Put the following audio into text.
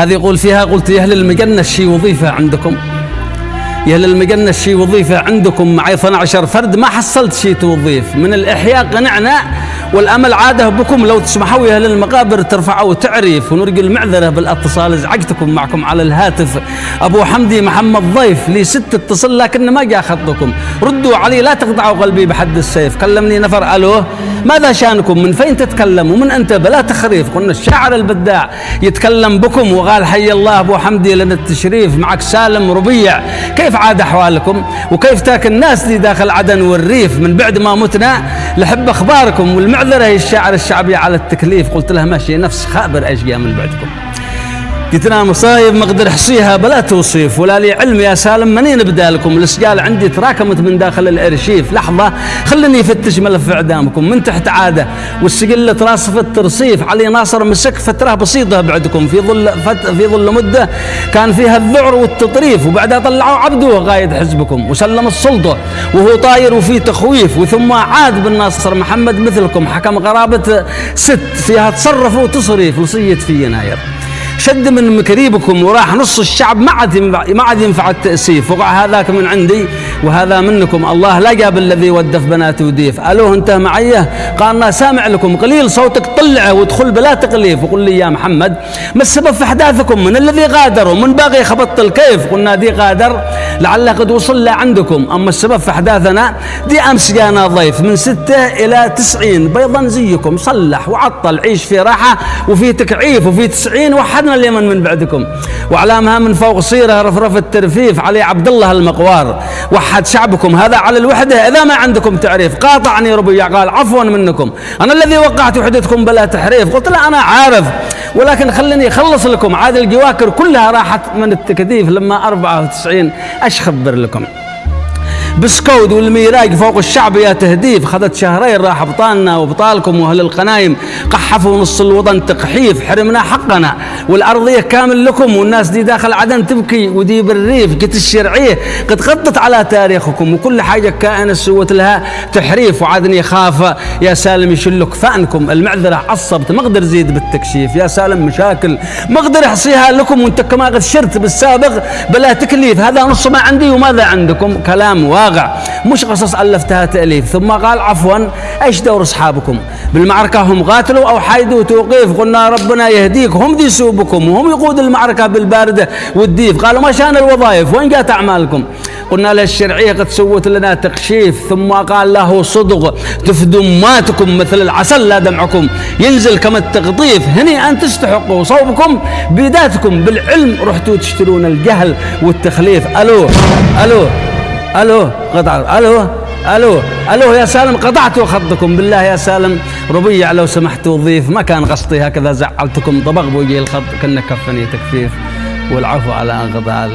هذه يقول فيها قلت يا أهل المجنة شي وظيفة عندكم. يا أهل المجنة شي وظيفة عندكم معي 12 فرد ما حصلت شي توظيف. من الإحياء قنعنا والأمل عاده بكم. لو تسمحوا يا أهل المقابر ترفعوا تعريف ونرجو المعذره بالاتصال. ازعجتكم معكم على الهاتف. أبو حمدي محمد ضيف لي ست اتصل لكن ما جاء خطكم. ردوا علي لا تقطعوا قلبي بحد السيف. كلمني نفر ألو. ماذا شأنكم؟ من فين تتكلم ومن أنت؟ بلا تخريف. قلنا الشاعر البداع يتكلم بكم وقال حي الله أبو حمدي لنا التشريف. معك سالم ربيع. كيف عاد أحوالكم؟ وكيف تاك الناس دي داخل عدن والريف؟ من بعد ما متنا لحب أخباركم والمعذره هي الشاعر الشعبي على التكليف. قلت لها ماشي نفس خابر اشقياء من بعدكم. قلت لها مصايب ما أقدر احصيها بلا توصيف ولا لي علم يا سالم منين ابدا لكم الإسجال عندي تراكمت من داخل الأرشيف. لحظة خلني افتش ملف إعدامكم من تحت عادة والسجل تراصف الترصيف. علي ناصر مسك فترة بسيطة بعدكم في ظل فت في ظل مدة كان فيها الذعر والتطريف وبعدها طلعوا عبده قايد حزبكم وسلم السلطة وهو طاير وفي تخويف وثم عاد بالناصر محمد مثلكم حكم قرابه ست فيها تصرف وتصريف لصيت في يناير. شد من مكريبكم وراح نص الشعب ما عاد ما عاد ينفع التأسيف وقع هذاك من عندي. وهذا منكم. الله لا جاب الذي ودف بنات وديف. ألو انت معي؟ قال أنا سامع لكم قليل صوتك طلعه وادخل بلا تقليف. وقل لي يا محمد ما السبب في أحداثكم؟ من الذي غادر ومن باغي خبط الكيف قلنا دي غادر لعله قد وصل عندكم. أما السبب في أحداثنا دي أمس جانا ضيف من ستة إلى تسعين. بيضا زيكم صلح وعطل عيش في راحة وفي تكعيف وفي تسعين. وحدنا اليمن من بعدكم. واعلامها من فوق صيره رفرف الترفيف علي عبد الله المقوار. وحد شعبكم هذا على الوحدة إذا ما عندكم تعريف قاطعني ربيع قال عفوا منكم. أنا الذي وقعت وحدتكم بلا تحريف. قلت لا أنا عارف ولكن خليني أخلص لكم. عاد الجواكر كلها راحت من التكثيف لما 94 إيش خبر لكم. بسكود والميراج فوق الشعب يا تهديف. خذت شهرين راح ابطالنا وابطالكم وأهل القنايم. قحفوا نص الوطن تقحيف حرمنا حقنا. والأرضية كامل لكم والناس دي داخل عدن تبكي ودي بالريف قت الشرعية. قد غطت على تاريخكم وكل حاجة كائنة سوت لها تحريف. وعادني خاف يا سالم يشلك فأنكم. المعذرة عصبت ما أقدر زيد بالتكشيف. يا سالم مشاكل ما أقدر احصيها لكم. وانت كما قد شرت بالسابق بلا تكليف. هذا نص ما عندي وماذا عندكم؟ كلام واقع. واقع مش قصص ألفتها تأليف. ثم قال عفوا إيش دور أصحابكم؟ بالمعركة هم قاتلوا أو حايدوا توقيف؟ قلنا ربنا يهديك. هم دي سوبكم وهم يقود المعركة بالباردة والديف. قالوا ما شأن الوظائف؟ وين جات أعمالكم؟ قلنا له الشرعية قد سوت لنا تقشيف. ثم قال له صدق تفدماتكم مثل العسل لا دمعكم. ينزل كما التقطيف. هني أن تستحقوا صوبكم بيداتكم بالعلم رحتوا تشترون الجهل والتخليف. ألو ألو. ألو قطع ألو ألو ألو يا سالم قطعت خطكم بالله يا سالم. ربيع لو سمحت وظيف ما كان قصدي هكذا زعلتكم طبق بوجي الخط كنا كفني تكفيف. والعفو على انقطاع